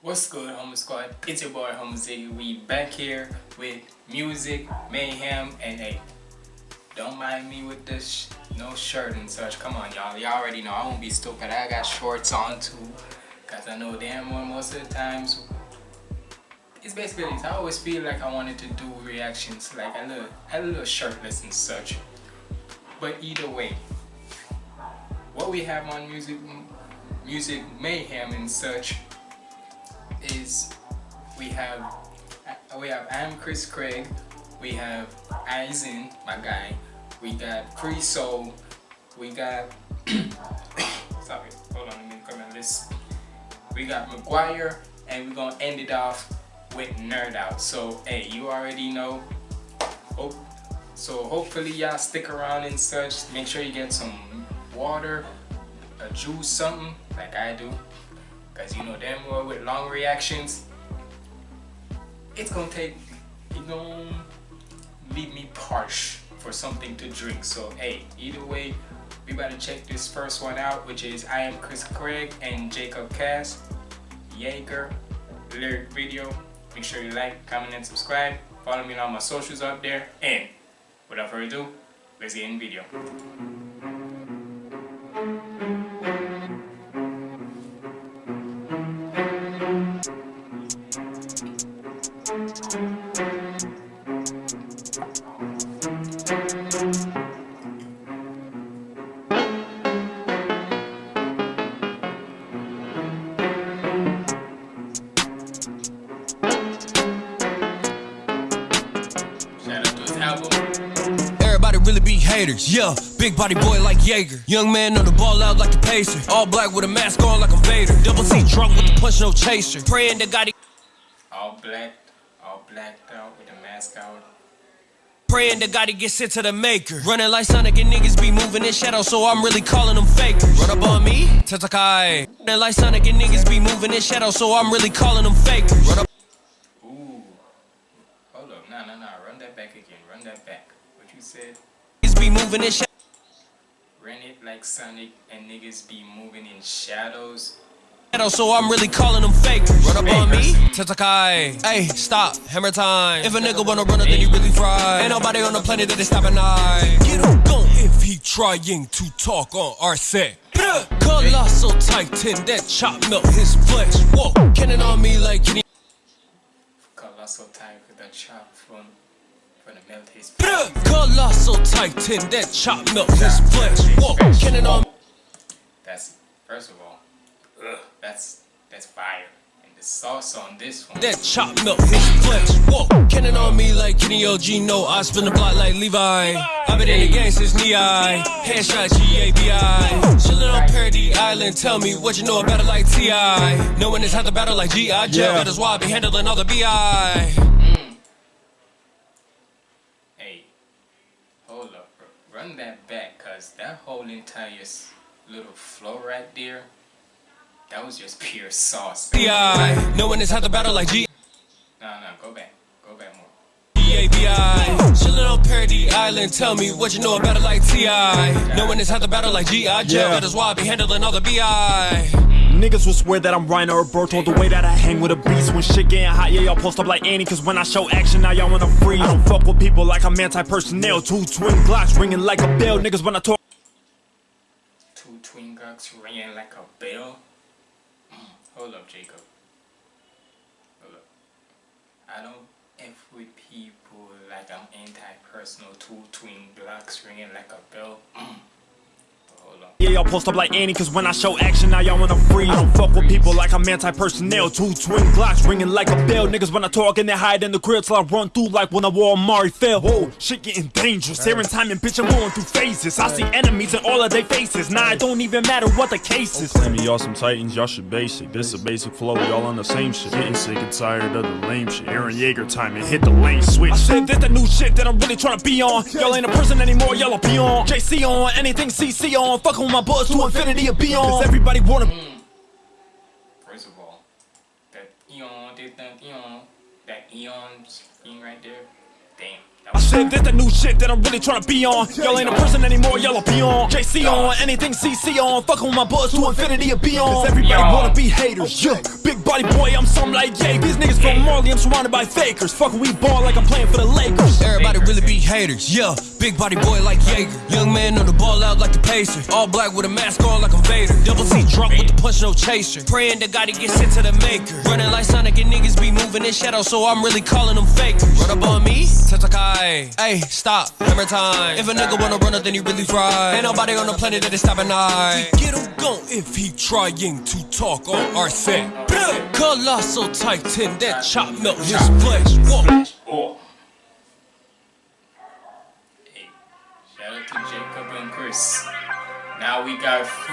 What's good, Homo Squad? It's your boy Homo Ziggy. We back here with music, mayhem, and hey, don't mind me with this no shirt and such. Come on, y'all. Y'all already know I won't be stupid. I got shorts on too, cause I know damn well most of the times it's basically this. I always feel like I wanted to do reactions, like a little, a little shirtless and such. But either way, what we have on music, music mayhem and such is we have we have I'm Chris Craig, we have Aizen, my guy, we got Chris Soul, we got sorry, hold on, let me come on this. We got McGuire, and we're gonna end it off with Nerd Out. So hey, you already know. Oh, so hopefully y'all stick around and such. Make sure you get some water, a juice, something like I do. Cause you know damn well with long reactions, it's gonna take, it gonna leave me parched for something to drink. So hey, either way, we better check this first one out, which is I am Chris Craig and Jacob Cass, Jaeger, lyric video. Make sure you like, comment, and subscribe. Follow me on all my socials up there. And without further ado, let's get in the video. Yeah. Big body boy like Jaeger. Young man on the ball out like a pacer. All black with a mask on like a Vader. Double C drunk with the punch, no chaser. Praying to God he, All black, all blacked out with the mask out. praying to God he get sent to the maker. Running like Sonic and niggas be moving in shadow, so I'm really calling them fakers. Run up on me, Tatakae. Running like Sonic and niggas be moving in shadow, so I'm really calling them fakers. Run up. Ooh. Hold up. Nah, nah, nah. Run that back again. Run that back. What you said? Niggas moving in shadow. Run it like Sonic and niggas be moving in shadows. So I'm really calling them fakers. Run up on me, Tatakae. Hey, stop, hammer time. If a nigga wanna run it, then he really fry. Ain't nobody on the planet that is stopping I. Get him gone if he trying to talk on our set. Colossal titan that chop melt his flesh. Whoa, cannon on me like Kenny. Colossal type with a chop from from the melt his Colossal titan that chop melt his flesh. Whoa, cannon on That's first of all, ugh, that's that's fire. And the sauce on this one. that chop melt his flesh. Whoa, cannon on me like Kenny OG. No, I spin the block like Levi. I've been in the game since knee high. Headshot G-A-B-I. Chillin' on Paradis Island. Tell me what you know about it like T.I. Knowing it's how to battle like G.I. Joe. That is why I be handling all the B.I. Hey, hold up, bro. Run that back, cause that whole entire little flow right there, that was just pure sauce. B.I. one has had to battle like G. No, no, go back. Go back more. G-A-B-I. Chillin' on Paradis Island. Tell me what you know about it like T.I. Knowing it's had to battle like G.I. Joe. Yeah. That is why I be handling all the B.I. Niggas will swear that I'm Reiner or Berto The way that I hang with a beast When shit getting hot, yeah, y'all post up like Annie Cause when I show action, now y'all wanna freeze I don't fuck with people like I'm anti-personnel Two twin Glocks ringing like a bell Niggas when I talk Two twin gucks ringing like a bell. Mm, Hold up, Jacob. Hold up. I don't F with people like I'm anti-personal. Two twin blocks ringing like a bell. Y'all post up like Annie Cause when I show action, now y'all wanna freeze I don't fuck with people like I'm anti-personnel Two twin Glocks ringing like a bell Niggas when I talk and they hide in the crib Till I run through like when I Wall Maria fell Whoa, shit getting dangerous Here in time and bitch, I'm going through phases I see enemies in all of their faces Nah, it don't even matter what the case is Claiming y'all some titans, y'all should basic. This a basic flow, y'all on the same shit. Getting sick and tired of the lame shit. Eren Yeager time and hit the lane switch. I said this the new shit that I'm really trying to be on. Y'all ain't a person anymore, y'all a peon. JC on, anything CC on. Fucking with my bullets to infinity and beyond. Cause everybody wanna. Mm. First of all, that eon, did that eon, that eon thing right there. Damn. I said this the new shit that I'm really trying to be on. Y'all ain't a person anymore, y'all a peon. JC on, anything CC on. Fucking with my buzz to infinity and beyond. Cause everybody Yo. wanna be haters. Yeah, big body boy, I'm something like yeah. These niggas from Marley, I'm surrounded by fakers. Fucking we ball like I'm playing for the Lakers. Everybody really be haters, yeah. Big body boy like Jaeger. Young man on the ball out like the Pacers. All black with a mask on like a Vader. Double C drunk with the punch, no chaser. Praying to God he gets sent to the maker. Running like Sonic and niggas be moving in shadow, so I'm really calling them fakers. Run up on me, Tatakae. Hey, stop, hammer time. If a nigga wanna run up, then he really fry. Ain't nobody on the planet that is stopping I. Get him gone if he trying to talk on our set. Colossal Titan, that chop melt his flesh. Whoa.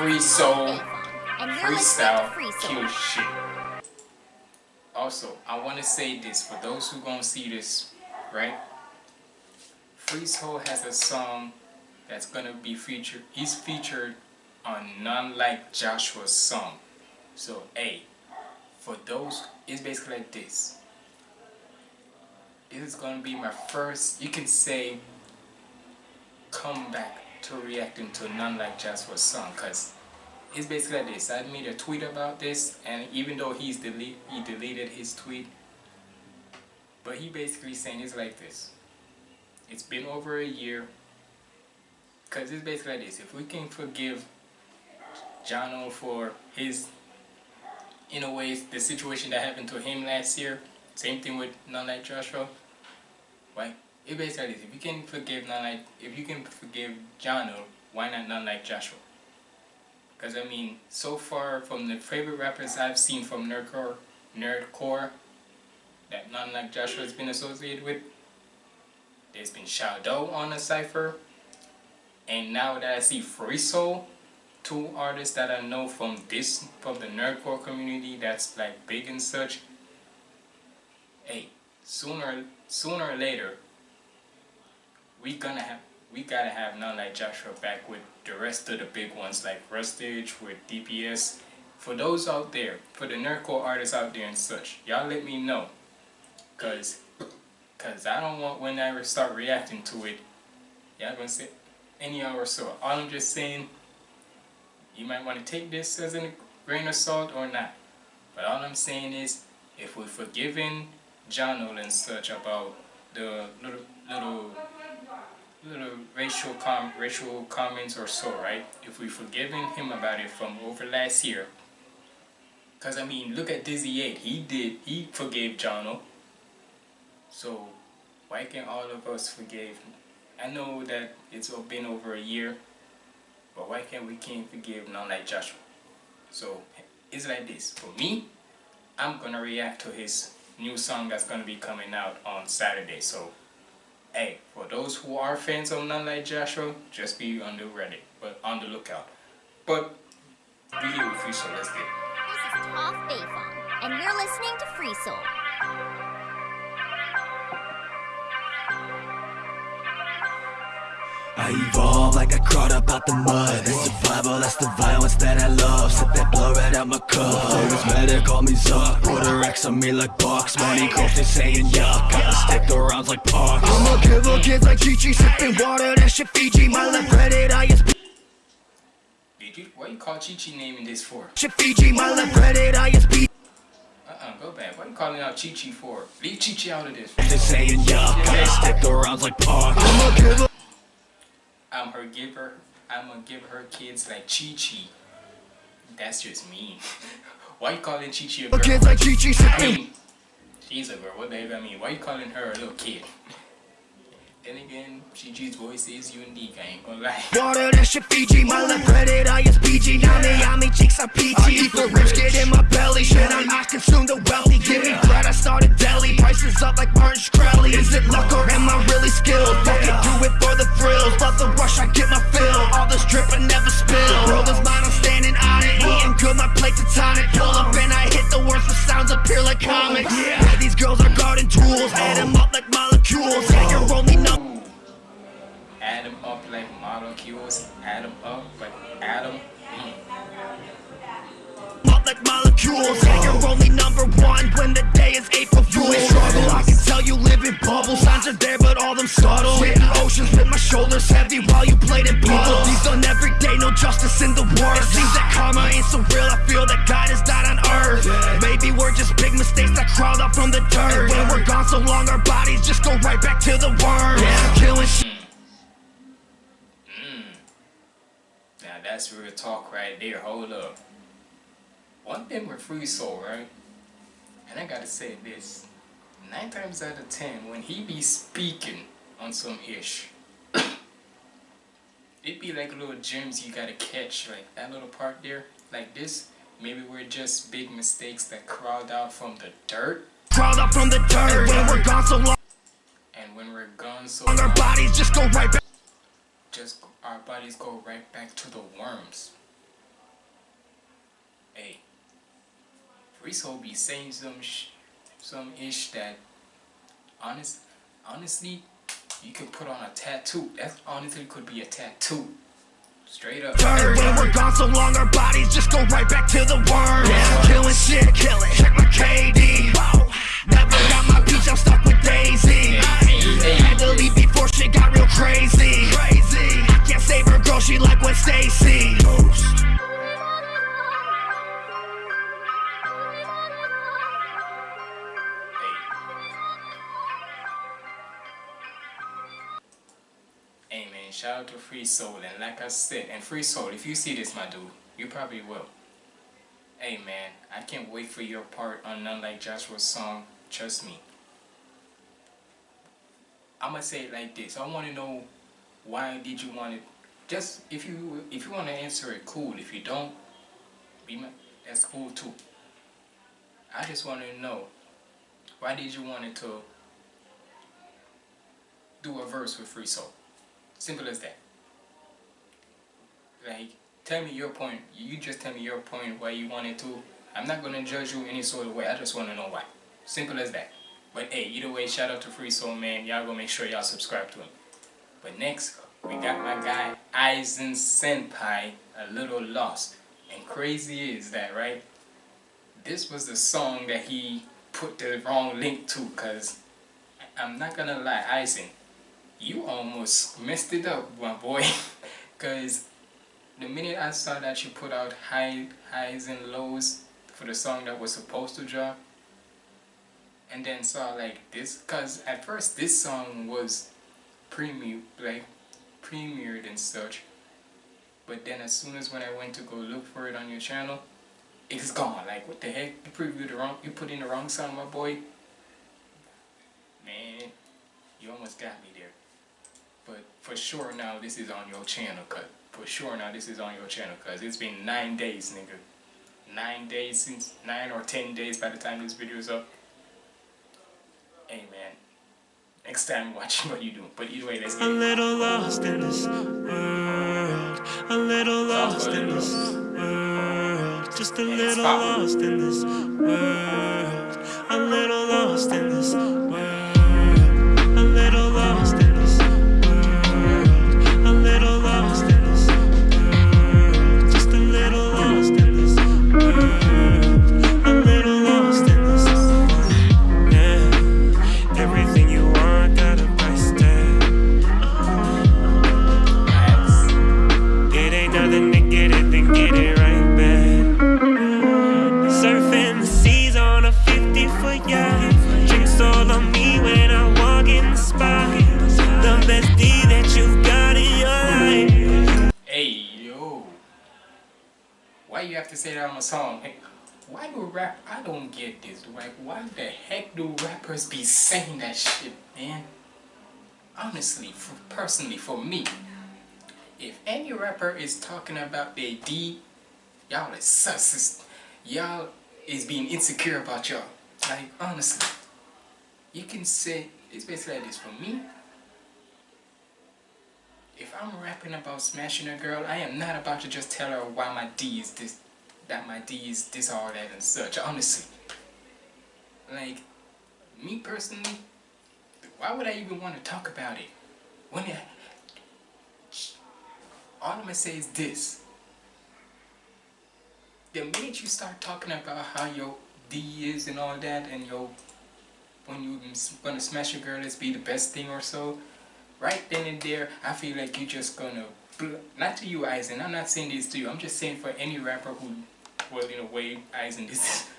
Free Soul And you're listening to freestyle kill shit. Also, I want to say this for those who gonna see this, right? Free Soul has a song that's gonna be featured. He's featured on None Like Joshua's song. So, hey, for those, it's basically like this. This is gonna be my first, you can say, comeback to reacting to None Like Joshua's song, cause it's basically like this. I made a tweet about this, and even though he's delete, he deleted his tweet, but he basically saying it's like this. It's been over a year, cause it's basically like this. If we can forgive Jono for his, in a way, the situation that happened to him last year, same thing with None Like Joshua. Right? It basically like this. If you can forgive None Like, if you can forgive Jono, why not None Like Joshua? Because I mean, so far from the favorite rappers I've seen from Nerdcore, Nerdcore, that none like Joshua has been associated with, there's been Shadow on the cipher, and now that I see Free Soul, two artists that I know from this from the Nerdcore community that's like big and such. Hey, sooner sooner or later, we gonna have we gotta have none like Joshua back with the rest of the big ones like Rustage with DPS. For those out there, for the nerdcore artists out there and such, y'all let me know. Cause, cause I don't want when I start reacting to it, y'all gonna say any hour so. All I'm just saying, you might want to take this as a grain of salt or not. But all I'm saying is, if we're forgiving John and such about the little little little racial com racial comments or so, right? If we forgiving him about it from over last year, cause I mean, look at Dizzy Eight. He did. He forgave Jono. So why can't all of us forgive? I know that it's been over a year, but why can't we can't forgive none like Joshua? So it's like this. For me, I'm gonna react to his new song that's gonna be coming out on Saturday. So hey, for those who are fans of None Like Joshua, just be on the ready, but on the lookout. But Free Soul, let's get it. This is Toph Beifong, and you're listening to Free Soul. I evolve like I crawled up out the mud. That's survival, that's the violence that I love. Sip that blood right out my cup. Famous medic, call me Zuck. A X on me like box Money they saying yuck. Gotta stick the rounds like parks. I'm a killer, kids like Chi Chi Sipping water, that shit Fiji. My left credit, I is you? What you call Chi Chi naming this for? shit Fiji. My left credit, I is Uh-uh, go back. What you calling out Chi Chi for? Leave Chi Chi out of this. They saying yuck. Gotta stick the rounds like parks. I'ma a killer I'm her giver. I'm gonna give her kids like Chi Chi. That's just mean. Why you calling Chi Chi a girl? Kids like Chi Chi I mean, she's a girl. What the hell I mean? Why you calling her a little kid? Then again, Chi Chi's voice is unique. I ain't gonna lie. Water, that shit Fiji My left credit, I is PG Yummy, yummy, cheeks are peachy I eat the rich, get in my belly. Shit, I, I consume the wealthy? Give me bread, I started deli. Prices up like Martin Shkreli Is it luck or am I really skilled? Fuck it, do it for the thrills. Love the rush, I get my fill. All this drip, I never spill. The world is mine, I'm standing on it. Eating good, my plate tonic Pull up and I hit the words The sounds appear like comics. Yeah, these girls are garden tools. Add them up like molecules molecules. They can roll me no add them up like molecules, add them up, but add them like molecules. They can roll me number one when the day is April Fool's. Struggle, I can tell you living. shoulders heavy while you played it done every day, no justice in the It seems that karma ain't so real, I feel that God is not on earth. Maybe we're just big mistakes that crawled up from the dirt. And when we're gone so long, our bodies just go right back to the Yeah, killing shit mm. Now that's real talk right there, hold up. One thing with Free Soul, right? And I gotta say this. Nine times out of ten, when he be speaking on some ish, it be like little gems you gotta catch, like that little part there, like this. Maybe we're just big mistakes that crawled out from the dirt. Crawled out from the dirt. And when we're gone so long, And when we're gone so long, our bodies just go right back. just our bodies go right back to the worms. Hey, Soul be saying some sh- some ish that honest honestly you could put on a tattoo. That honestly could be a tattoo. Straight up. And when we're gone so long, our bodies just go right back to the worm. Yeah, killing shit, kill it. Check my KD. Whoa. Never got my peach, I'm stuck with Daisy. Had to leave before shit got real crazy. Crazy. I can't save her, girl, she like Gwen Stacy. Hey out to Free Soul and like I said, and Free Soul, if you see this my dude, you probably will. Hey man, I can't wait for your part on None Like Joshua's song, Trust Me. I'ma say it like this. I wanna know why did you want it just if you if you wanna answer it cool. If you don't, be my that's cool too. I just wanna know why did you want it to do a verse with Free Soul? Simple as that. Like, tell me your point. You just tell me your point why you wanted to. I'm not gonna judge you any sort of way. I just wanna know why. Simple as that. But hey, either way, shout out to Free Soul Man. Y'all go make sure y'all subscribe to him. But next, we got my guy Aizen Senpai, a little lost. And crazy is that, right? This was the song that he put the wrong link to, cause I'm not gonna lie, Aizen, you almost messed it up, my boy. Cause the minute I saw that you put out high highs and lows for the song that was supposed to drop, and then saw like this, cause at first this song was premium like premiered and such, but then as soon as when I went to go look for it on your channel, it's gone. Like what the heck? You previewed the wrong. You put in the wrong song, my boy. Man, you almost got me. But for sure now this is on your channel cut. For sure now this is on your channel cause it's been nine days nigga. Nine days since nine or ten days by the time this video is up. Hey man. Next time watch what you do. But either way let's get A little lost in this world. A little lost in this world. Just a little lost in this world. A little lost in this world. That on a song? Why do rap I don't get this. Like why the heck do rappers be saying that shit, man? Honestly, for, personally, for me, if any rapper is talking about their D, y'all is sus. Y'all is being insecure about y'all. Like honestly, you can say it's basically like this for me. If I'm rapping about smashing a girl, I am not about to just tell her why my D is this, that my D is this, all that, and such. Honestly, like me personally, why would I even want to talk about it when it, all I'm gonna say is this. The minute you start talking about how your D is and all that, and your when you gonna smash a girl, it's be the best thing or so. right then and there, I feel like you're just gonna, not to you, Aizen, I'm not saying this to you, I'm just saying for any rapper who, well, in a way, Aizen, this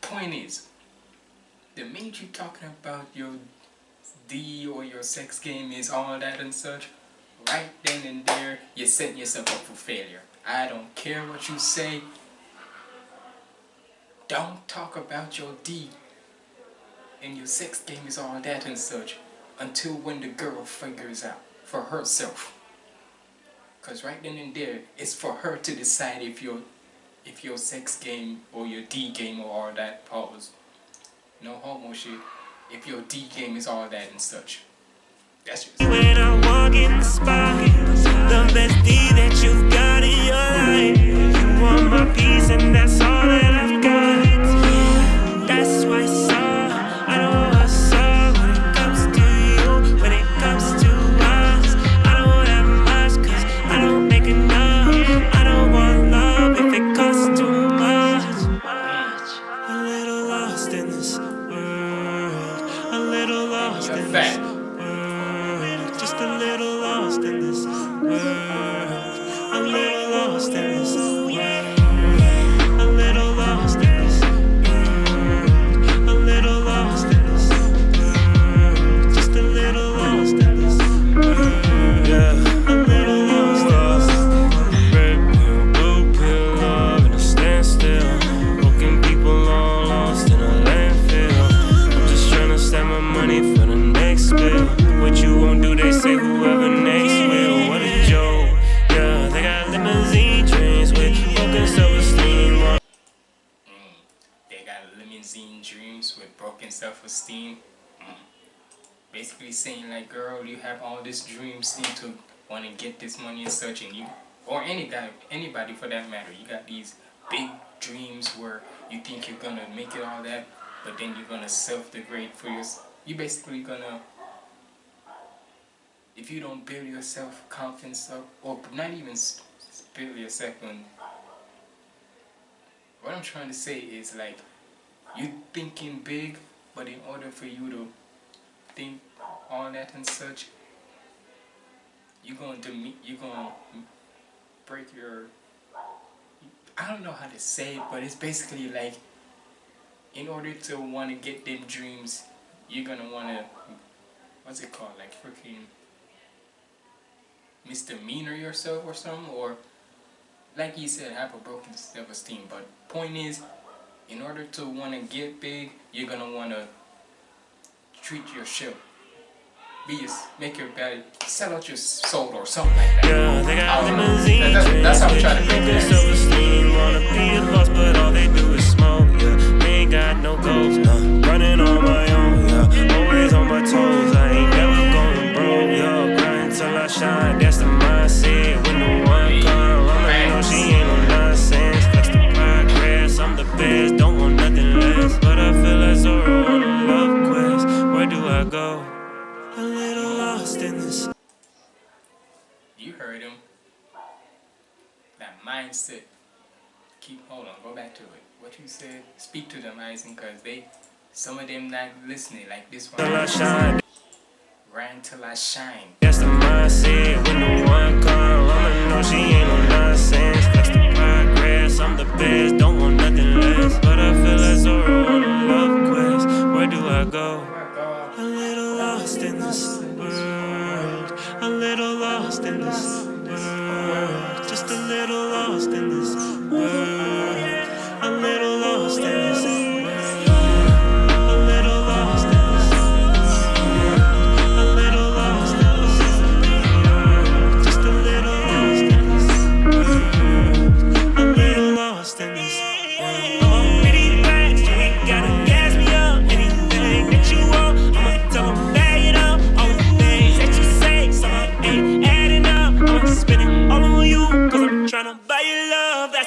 point is, the minute you're talking about your D or your sex game is all that and such, right then and there, you're setting yourself up for failure. I don't care what you say. Don't talk about your D and your sex game is all that and such until when the girl figures out for herself. Cause right then and there, it's for her to decide if your if your sex game or your D game or all that pause. No homo shit. If your D game is all that and such. That's just When I walk in the spot, the best D that you've got in your life. You want my peace and that's all that 16 basically saying like girl you have all these dreams need to want to get this money and such and you or any guy anybody for that matter you got these big dreams where you think you're gonna make it all that but then you're gonna self-degrade for yourself you basically gonna if you don't build yourself confidence up or not even build yourself on what I'm trying to say is like you thinking big but in order for you to think all that and such, you're going to meet, you're to break your. I don't know how to say it, but it's basically like in order to want to get them dreams, you're gonna want to what's it called, like freaking misdemeanor yourself or something, or like you said, have a broken self-esteem. But point is, in order to want to get big, you're gonna want to treat yourself. Be your, make your bed, sell out your soul or something like that. Yeah, they got I don't know. limousine That- that- that's how I'm trying to with break not listening like this one. Till I shine. Ran till I shine. That's the mindset when the one come. I'ma know she ain't no nonsense. Flex the progress. I'm the best. Don't want nothing less. But I feel like Zorro on a love quest. Where do I go?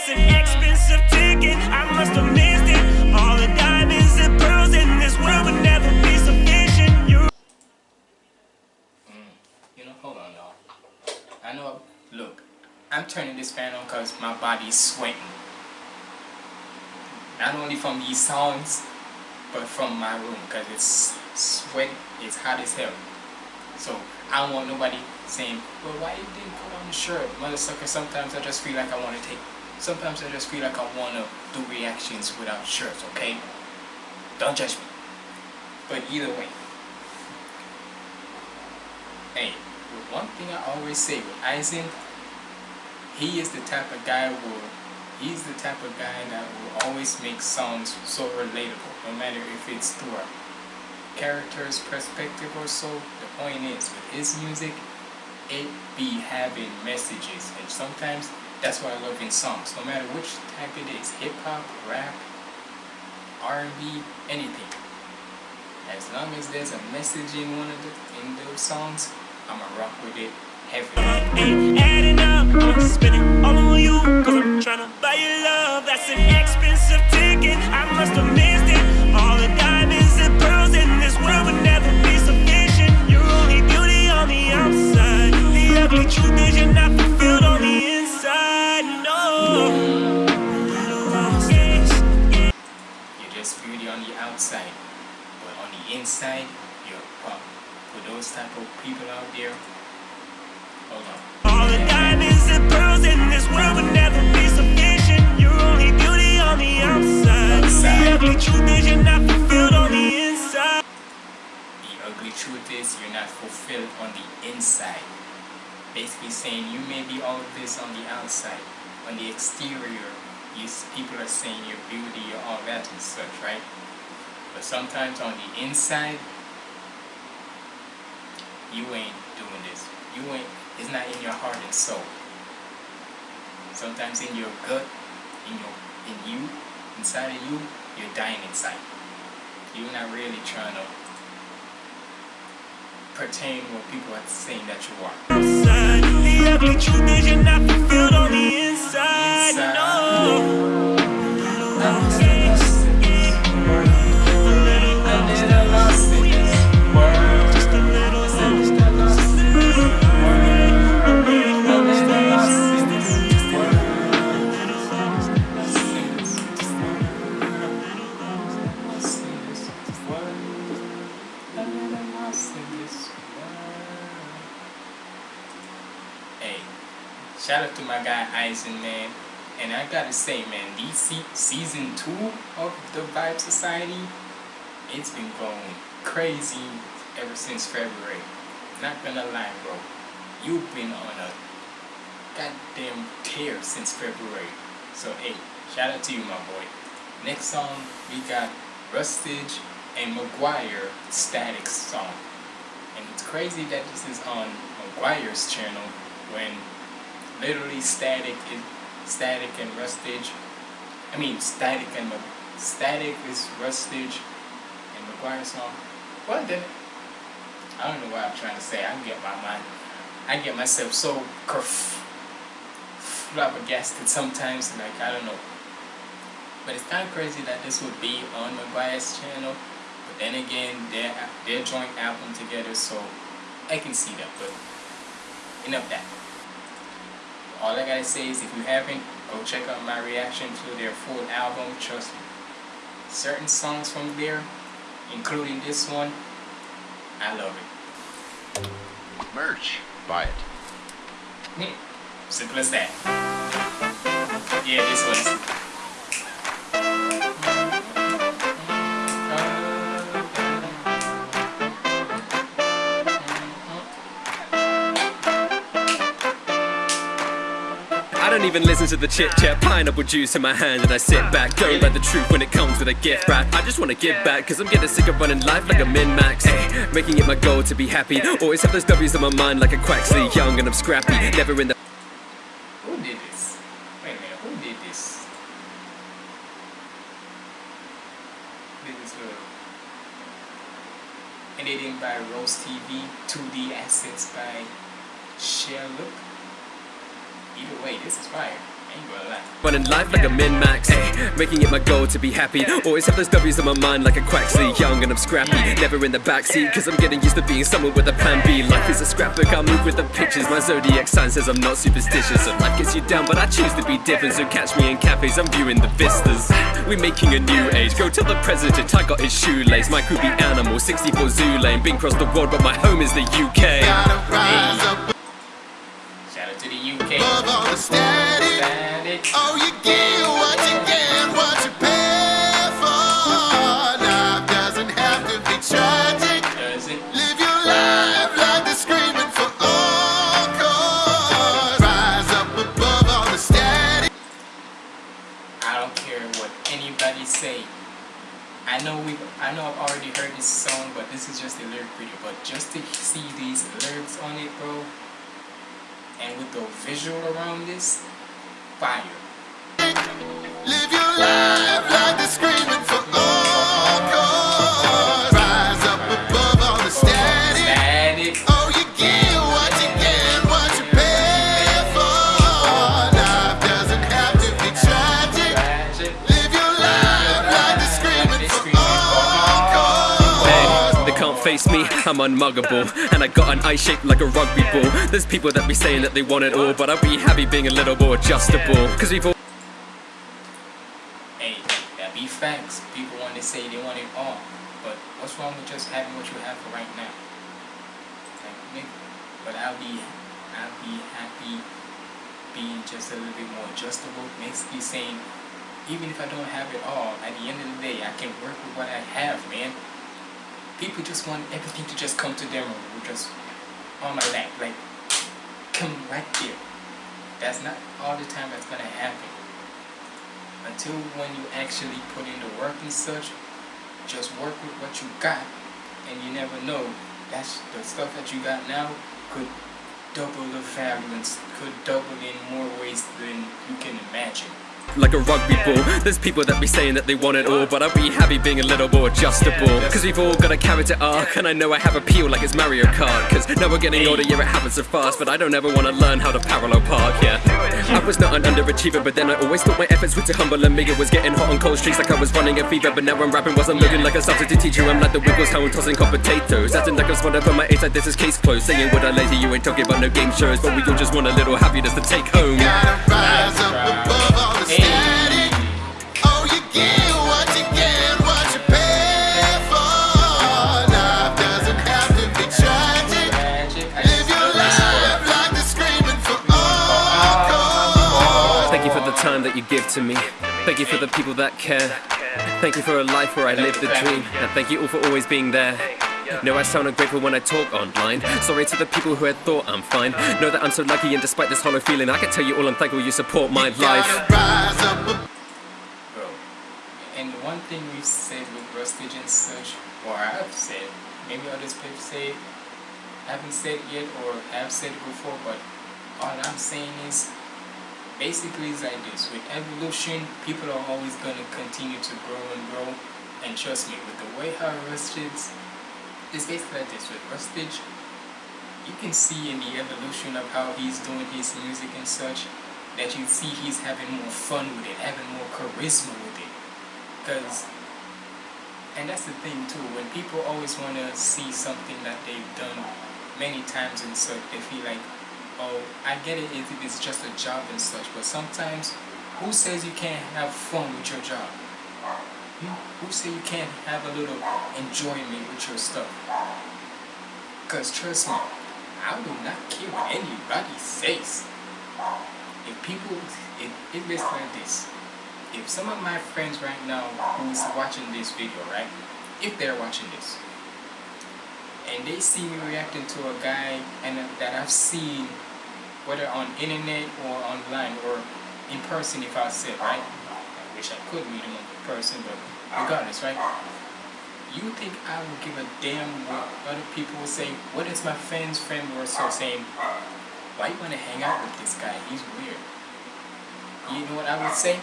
An expensive ticket, I must have missed it. All the diamonds and pearls in this world would never be sufficient. You mm. You know, hold on, y'all. I know. Look, I'm turning this fan on because my body's sweating. Not only from these songs, but from my room because it's sweat. It's hot as hell. So I don't want nobody saying, well, why you didn't put on the shirt? Mother sucker, sometimes I just feel like I want to take, sometimes I just feel like I want to do reactions without shirts, okay? Don't judge me. But either way, hey, one thing I always say with Aizen, he is the type of guy who he's the type of guy that will always make songs so relatable, no matter if it's through a character's perspective or so. The point is, with his music, it be having messages, and sometimes that's why I love in songs. No matter which type it is, hip hop, rap, R&B, anything. As long as there's a message in one of the in those songs, I'ma rock with it spending all on you Cause I'm tryna buy your love, that's an expensive ticket I must have truth is you're not fulfilled on the inside. Basically saying you may be all of this on the outside. On the exterior, you, people are saying your beauty, you're all that and such, right? But sometimes on the inside, you ain't doing this. You ain't, it's not in your heart and soul. Sometimes in your gut, in your, in you, inside of you, you're dying inside. You're not really trying to pertain what people are saying that you are. outside. The ugly truth is you're not fulfilled on the inside. Inside. No. My Aizen, man. And I gotta say, man, DC season two of the Vibe Society, it's been going crazy ever since February. Not gonna lie, bro. You've been on a goddamn tear since February. So hey, shout out to you, my boy. Next song we got Rustage and McGuire Static song. And it's crazy that this is on McGuire's channel when literally Static and Static and Rustage. I mean Static and Static is Rustage and McGuire song. What the? I don't know what I'm trying to say. I get my mind. I get myself so kerf- flabbergasted sometimes. Like I don't know. But it's kind of crazy that this would be on McGuire's channel. But then again, their their joint album together, so I can see that. But enough that. All I gotta say is, if you haven't, go check out my reaction to their full album. Trust me, certain songs from there, including this one, I love it. Merch. Buy it. Simple as that. Yeah, this was. Don't even listen to the chit chat. Pineapple juice in my hand, and I sit back. Don't like the truth when it comes with a gift wrap. I just wanna give back, cause I'm getting sick of running life like a min max. Ay, making it my goal to be happy. Always have those W's on my mind like a Quaxly. Young and I'm scrappy. Never in the Who did this? Wait a minute, who did this? This little editing by Rose TV, 2D assets by Sherlock. Either way, this is fire. ain't gonna lie. Running life like a min-max, ay, making it my goal to be happy. Always have those W's in my mind like a Quaxly. Young and I'm scrappy, never in the backseat, cause I'm getting used to being someone with a plan B. Life is a scrapbook, I move with the pictures. My zodiac sign says I'm not superstitious. So life gets you down, but I choose to be different. So catch me in cafes, I'm viewing the vistas. We're making a new age. Go tell the president I got his shoelace. My crew be animal, 64 zoo lane. Been across the world, but my home is the UK. To the Above all the static. Static. Oh, you get what you get, what you pay for. Life doesn't have to be tragic. Live your life like they're screaming for encore. Rise up above all the static. I don't care what anybody say. I know we I know I've already heard this song, but this is just a lyric video. But just to see these lyrics on it, bro, and with the visual around this, fire. I'm unmuggable. And I got an eye shaped like a rugby ball. There's people that be saying that they want it all, but I'll be happy being a little more adjustable. Cause we've all Hey, that be facts. People want to say they want it all. But what's wrong with just having what you have for right now? Like, nigga. But I'll be, I'll be happy being just a little bit more adjustable. Basically saying, even if I don't have it all, at the end of the day, I can work with what I have, man. People just want everything to just come to them or just on my lap. Like, come right there. That's not all the time that's gonna happen until when you actually put in the work and such, just work with what you got, and you never know. That's the stuff that you got now could double the value could double in more ways than you can imagine. Like a rugby ball. There's people that be saying that they want it all, but I'll be happy being a little more adjustable. Cause we've all got a character arc, and I know I have appeal like it's Mario Kart. Cause now we're getting older, yeah, it happens so fast, but I don't ever wanna learn how to parallel park, yeah. I was not an underachiever, but then I always thought my efforts were too humble and me. It was getting hot on cold streets like I was running a fever, but now I'm rapping wasn't looking like a substitute teacher. I'm like the Wiggles, how I'm tossing hot potatoes. Acting like I'm smarter from my age, like this is case closed. Saying what I lazy, you ain't talking about no game shows, but we all just want a little happiness to take home. Give to me. Thank you for the people that care. Thank you for a life where I live the dream. And thank you all for always being there. Know I sound ungrateful when I talk online. Sorry to the people who had thought I'm fine. Know that I'm so lucky, and despite this hollow feeling, I can tell you all I'm thankful you support my life. Gotta rise up above Bro. And the one thing we've said with Rustage and such, or I've said, maybe others people say it, haven't said yet, or have said it before, but all I'm saying is, basically it's like this. With evolution, people are always going to continue to grow and grow. And trust me, with the way how Rustage, it's basically like this. With Rustage, you can see in the evolution of how he's doing his music and such, that you see he's having more fun with it, having more charisma with it. Because, and that's the thing too, when people always want to see something that they've done many times and such, they feel like, oh, I get it if it's just a job and such, but sometimes, who says you can't have fun with your job? Hmm? Who say you can't have a little enjoyment with your stuff? Because trust me, I do not care what anybody says. If people, it, it is like this. If some of my friends right now who's watching this video, right? If they're watching this, and they see me reacting to a guy and that I've seen, whether on internet or online or in person, if I said, right? I wish I could meet him in person, but regardless, right? You think I would give a damn what other people will say? What is my friend's friend or so saying? Why you wanna hang out with this guy? He's weird. You know what I would say?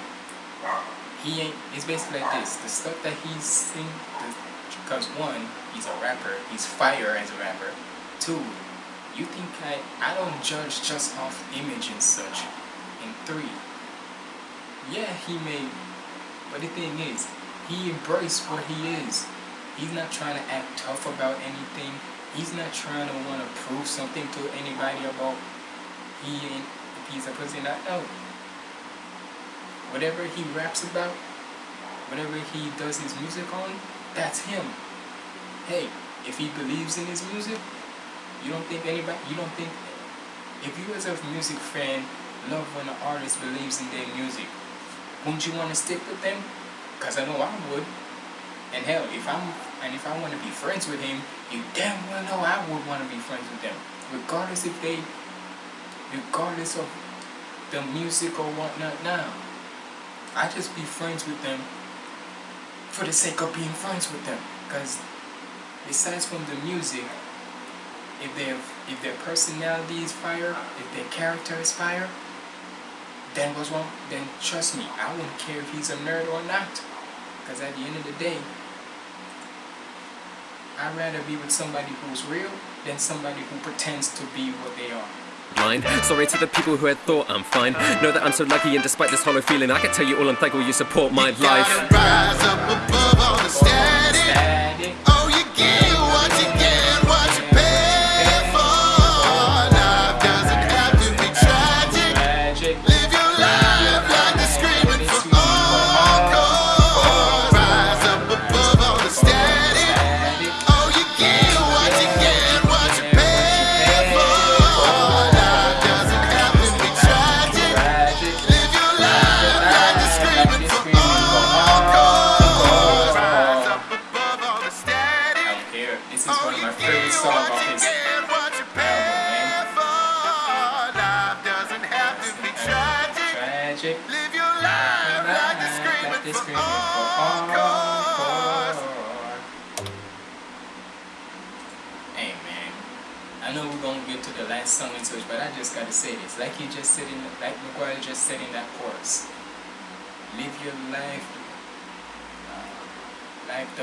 He ain't. It's basically like this. The stuff that he's sing, because one, he's a rapper. He's fire as a rapper. Two, you think I? I don't judge just off image and such. And three, yeah, he may, but the thing is, he embraced what he is. He's not trying to act tough about anything. He's not trying to want to prove something to anybody about he ain't a piece of pussy. Not no. Whatever he raps about, whatever he does his music on, that's him. Hey, if he believes in his music, you don't think anybody, you don't think, if you as a music fan love when an artist believes in their music, wouldn't you want to stick with them? Because I know I would. And hell, if I'm, and if I want to be friends with him, you damn well know I would want to be friends with them. Regardless if they, regardless of the music or whatnot now. I just be friends with them for the sake of being friends with them. Because besides from the music, if their if their personality is fire, if their character is fire, then what's wrong? Then trust me, I wouldn't care if he's a nerd or not. Because at the end of the day, I'd rather be with somebody who's real than somebody who pretends to be what they are. Mind. Sorry to the people who had thought I'm fine. Know that I'm so lucky, and despite this hollow feeling, I can tell you all I'm thankful you support my life. Rise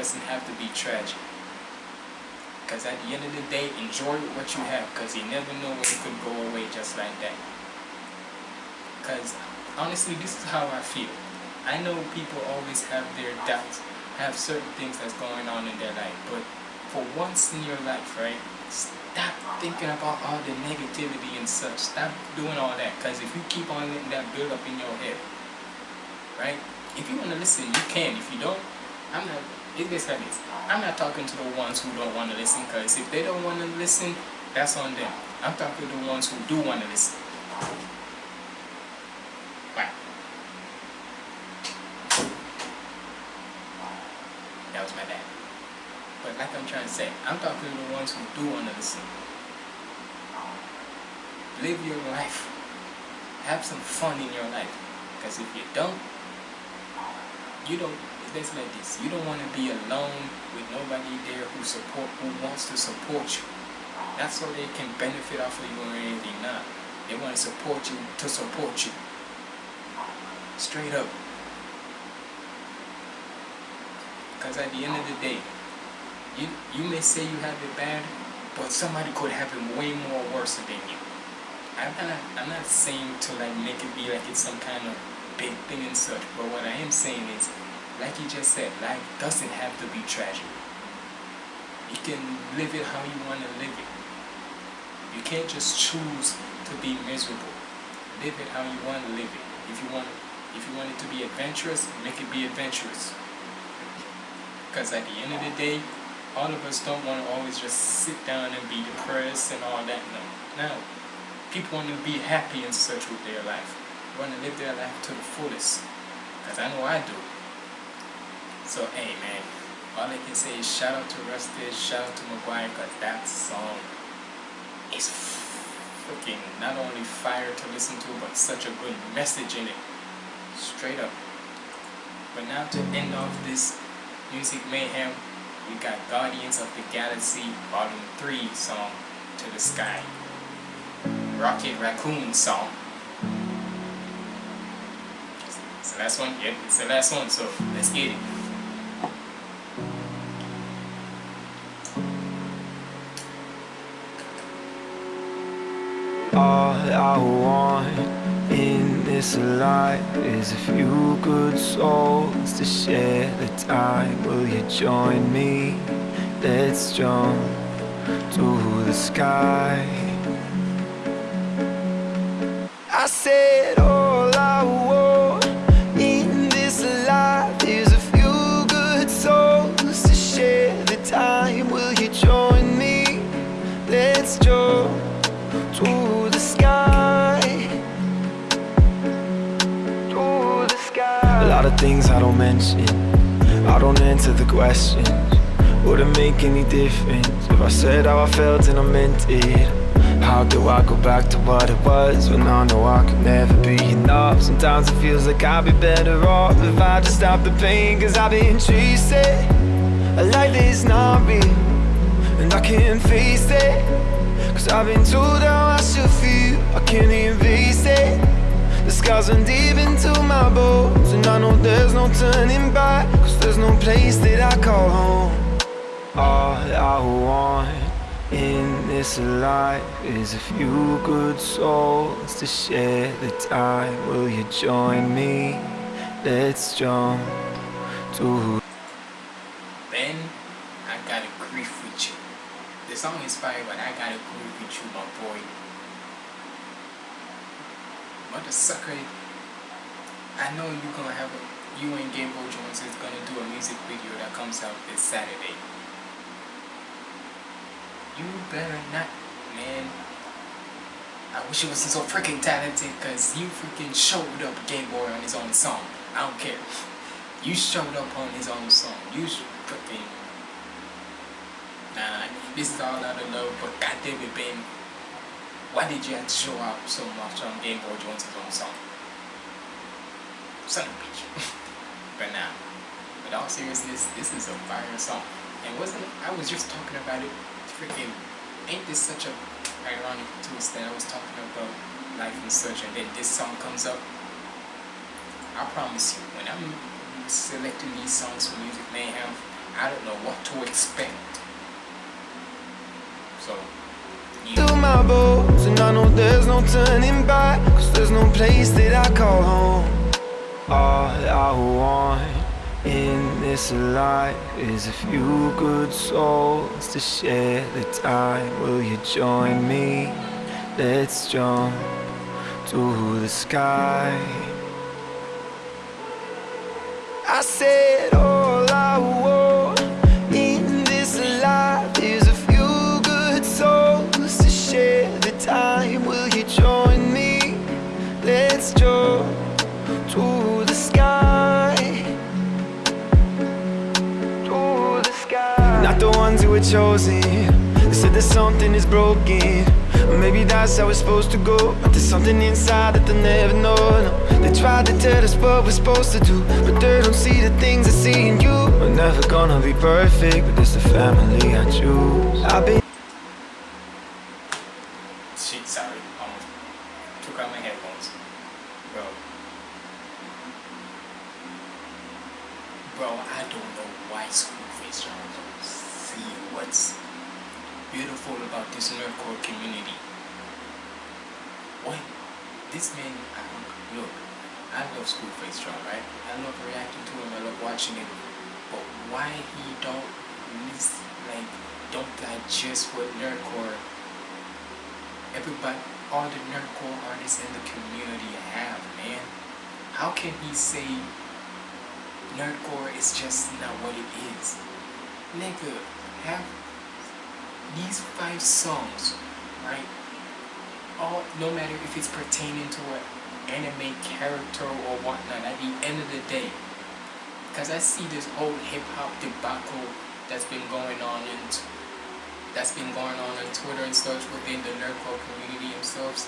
doesn't have to be tragic. Cause at the end of the day, enjoy what you have. Cause you never know when it could go away just like that. Because honestly, this is how I feel. I know people always have their doubts, have certain things that's going on in their life, but for once in your life, right, stop thinking about all the negativity and such. Stop doing all that, because if you keep on letting that build up in your head, right, if you want to listen, you can. If you don't, I'm not, I'm not talking to the ones who don't want to listen, because if they don't want to listen, that's on them. I'm talking to the ones who do want to listen. That was my dad. But like I'm trying to say, I'm talking to the ones who do want to listen. Live your life. Have some fun in your life. Because if you don't, you don't, it's like this. You don't want to be alone with nobody there who support, who wants to support you. That's so they can benefit off of you or anything not. They want to support you to support you. Straight up. Because at the end of the day, you you may say you have it bad, but somebody could have it way more worse than you. I'm not I'm not saying to like make it be like it's some kind of big thing and such, but what I am saying is, like you just said, life doesn't have to be tragic. You can live it how you want to live it. You can't just choose to be miserable. Live it how you want to live it. If you want if you want it to be adventurous, make it be adventurous. Because at the end of the day, all of us don't want to always just sit down and be depressed and all that. No. No. People want to be happy and such with their life. Want to live their life to the fullest. Because I know I do. So, hey man, all I can say is shout out to Rusted, shout out to McGuire, because that song is freaking not only fire to listen to, but such a good message in it. Straight up. But now to end off this Music Mayhem, we got Guardians of the Galaxy Volume 3 song, To the Sky. Rocket Raccoon song. It's the last one? Yep, it's the last one, so let's get it. I want in this life is a few good souls to share the time. Will you join me? Let's jump to the sky. I said I don't mention. I don't answer the questions. Wouldn't make any difference if I said how I felt and I meant it. How do I go back to what it was when I know I could never be enough? Sometimes it feels like I'd be better off if I just stop the pain. Cause I've been chasing a life that's not real, and I can't face it. Cause I've been told how I should feel, I can't even face it. The scars run deep into my bones, and I know there's no turning back. Cause there's no place that I call home. All I want in this life is a few good souls to share the time. Will you join me? Let's jump to Then I got a grief with you. The song is fire, but I got a grief with you, my boy. Mother sucker. I know you gonna have a you and Game Boy Jones is gonna do a music video that comes out this Saturday. You better not, man. I wish you wasn't so freaking talented because you freaking showed up Game Boy on his own song. I don't care. You showed up on his own song. You should freaking. Nah, this is all out of love, but goddamn it, Ben. Why did you have to show up so much on Game Boy Jones' own song? Son of a bitch. but nah. But all seriousness, this is a fire song. And wasn't I was just talking about it freaking ain't this such a ironic twist that I was talking about life and such and then this song comes up I promise you when I'm selecting these songs for Music Mayhem I don't know what to expect so bones And I know there's no turning back Cause there's no place that I call home. All I want in this life is a few good souls to share the time. Will you join me? Let's jump to the sky. I said all I want chosen. They said that something is broken. Maybe that's how it's supposed to go. But there's something inside that they'll never know. No. They tried to tell us what we're supposed to do. But they don't see the things I see in you. We're never gonna be perfect, but it's the family I choose. I've been. Shit, sorry. Almost took out my headphones. Bro. Bro, I don't know why ScruFace Jones don't see what's beautiful about this nerdcore community. What? This man, I, look, I love ScruFace John, right? I love reacting to him, I love watching him. But why he don't list, like, don't digest what nerdcore everybody, all the nerdcore artists in the community have, man. How can he say nerdcore is just not what it is? Nigga, have these five songs, right? All no matter if it's pertaining to an anime character or whatnot, at the end of the day, because I see this whole hip hop debacle that's been going on and that's been going on on Twitter and such within the nerdcore community themselves,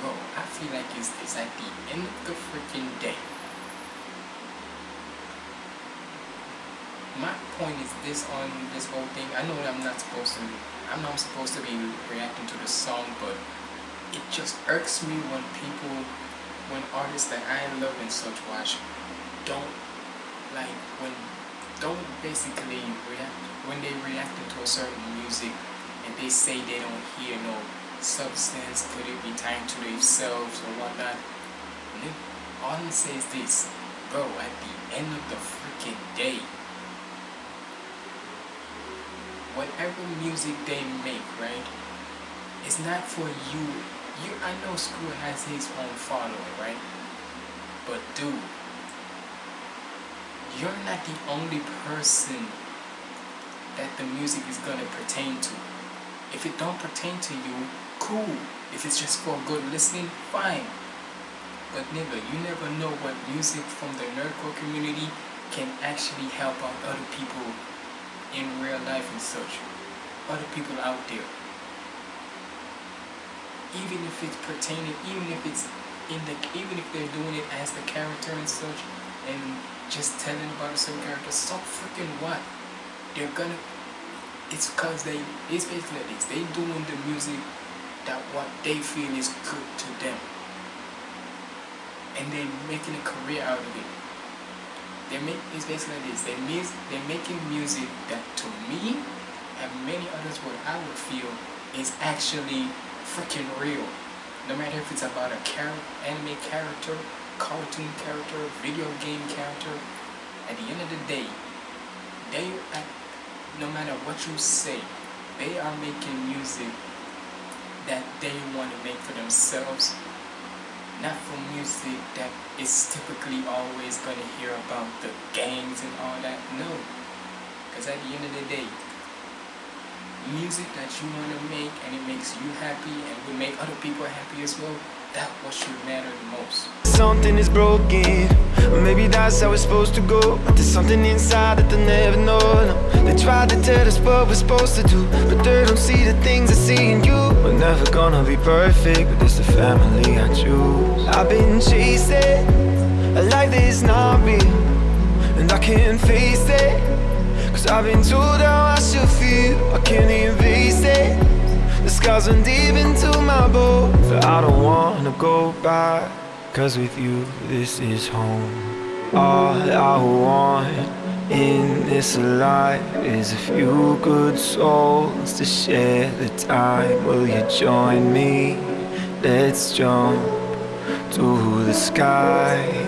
bro, I feel like it's, it's at the end of the freaking day. My point is this on this whole thing. I know I'm not supposed to. I'm not supposed to be reacting to the song, but it just irks me when people, when artists that I love and such watch, don't like when don't basically react when they react to a certain music and they say they don't hear no substance, could it be tied to themselves or whatnot? all I'm say is this, bro, at the end of the freaking day, whatever music they make, right, it's not for you. You, I know Scru has his own following, right? But dude, you're not the only person that the music is gonna pertain to. If it don't pertain to you, cool. If it's just for good listening, fine. But nigga, you never know what music from the nerdcore community can actually help out other people in real life and such. Other people out there. Even if it's pertaining, even if it's in the, even if they're doing it as the character and such, and just telling about a certain character, so freaking what? They're gonna, it's cause they, it's basically this, they doing the music that what they feel is good to them and they're making a career out of it. They make it's basically this. They miss they're making music that to me and many others what I would feel is actually freaking real. No matter if it's about a char anime character, cartoon character, video game character, at the end of the day, they no matter what you say, they are making music that they want to make for themselves not for music that is typically always going to hear about the gangs and all that. No. Because at the end of the day, music that you want to make and it makes you happy and will make other people happy as well, that what should matter the most. Something is broken, maybe that's how it's supposed to go. But there's something inside that they never know. No. They try to tell us what we're supposed to do, but they don't see the things I see in you. We're never gonna be perfect, but it's the family I choose. I've been chasing a life that is not real, and I can't face it. Cause I've been told how I should feel, I can't even face it. The scars run deep into my bones, I don't wanna go back. Cause with you, this is home. All I want in this life is a few good souls to share the time. Will you join me? Let's jump to the sky.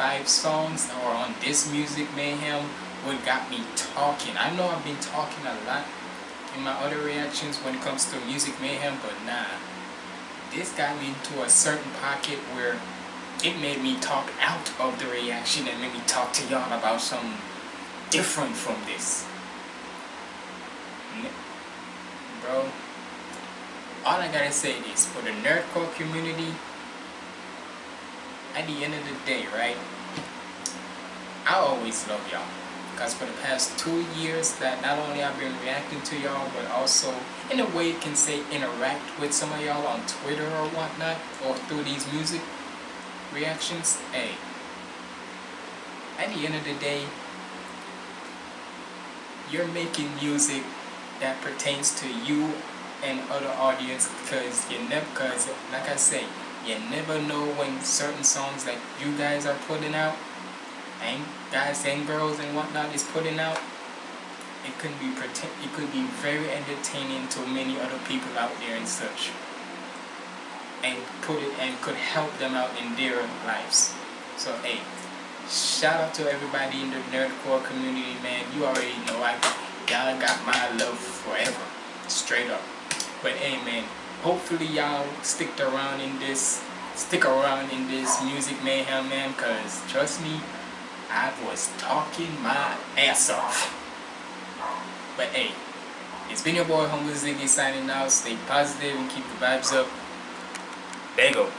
Five songs or on this music mayhem what got me talking. I know I've been talking a lot in my other reactions when it comes to music mayhem, but nah. This got me into a certain pocket where it made me talk out of the reaction and made me talk to y'all about something different from this. Bro, all I gotta say is for the nerdcore community, at the end of the day, right? I always love y'all. Because for the past two years that not only I've been reacting to y'all, but also in a way can say interact with some of y'all on Twitter or whatnot, or through these music reactions, hey. At the end of the day, you're making music that pertains to you and other audience because you never, because like I say, you never know when certain songs that you guys are putting out and guys and girls and whatnot is putting out it could be it could be very entertaining to many other people out there and such. And put it and could help them out in their lives. So hey shout out to everybody in the nerdcore community man. You already know I y'all got my love forever. Straight up. But hey man hopefully y'all stick around in this stick around in this music mayhem man cause trust me I was talking my ass off. But hey it's been your boy Humble Ziggy signing out. Stay positive and keep the vibes up. There you go